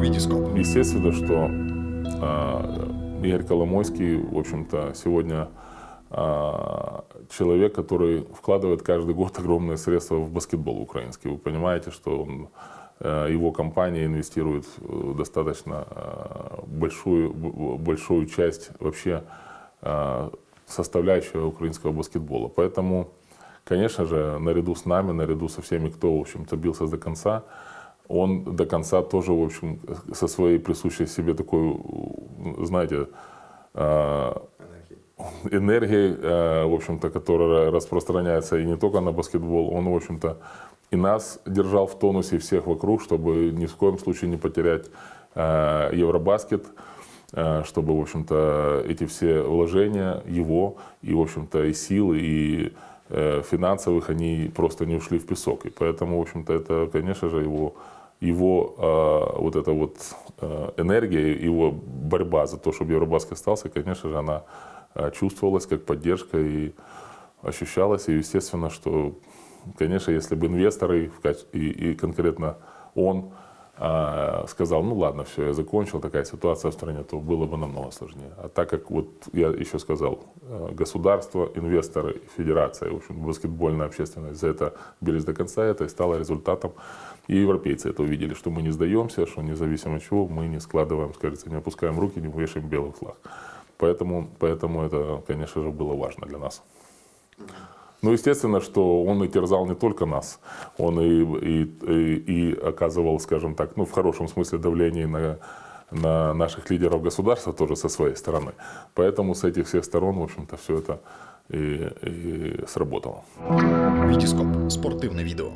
Витископ. Естественно, что э, Игорь Коломойский, в общем-то, сегодня э, человек, который вкладывает каждый год огромные средства в баскетбол украинский. Вы понимаете, что он, э, его компания инвестирует э, достаточно большую, большую часть вообще составляющего украинского баскетбола. Поэтому, конечно же, наряду с нами, наряду со всеми, кто, в общем-то, бился до конца, он до конца тоже, в общем, со своей присущей себе такой, знаете, энергией, в общем-то, которая распространяется и не только на баскетбол, он, в общем-то, и нас держал в тонусе, и всех вокруг, чтобы ни в коем случае не потерять Евробаскет, чтобы, в общем-то, эти все вложения его и, в общем-то, и силы, и финансовых, они просто не ушли в песок. И поэтому, в общем-то, это, конечно же, его его э, вот эта вот э, энергия, его борьба за то, чтобы Евробаскет остался, конечно же, она э, чувствовалась как поддержка и ощущалась. И естественно, что, конечно, если бы инвесторы и, и конкретно он э, сказал, ну ладно, все, я закончил, такая ситуация в стране, то было бы намного сложнее. А так как, вот я еще сказал, государство, инвесторы, федерация, в общем, баскетбольная общественность за это бились до конца, это и стало результатом и европейцы это увидели, что мы не сдаемся, что независимо от чего мы не складываем, скажется, не опускаем руки, не вешаем белый флаг. Поэтому, поэтому это, конечно же, было важно для нас. Ну, естественно, что он и терзал не только нас, он и, и, и, и оказывал, скажем так, ну, в хорошем смысле давление на, на наших лидеров государства тоже со своей стороны. Поэтому с этих всех сторон, в общем-то, все это и, и сработало. Витископ. Спортивное видео.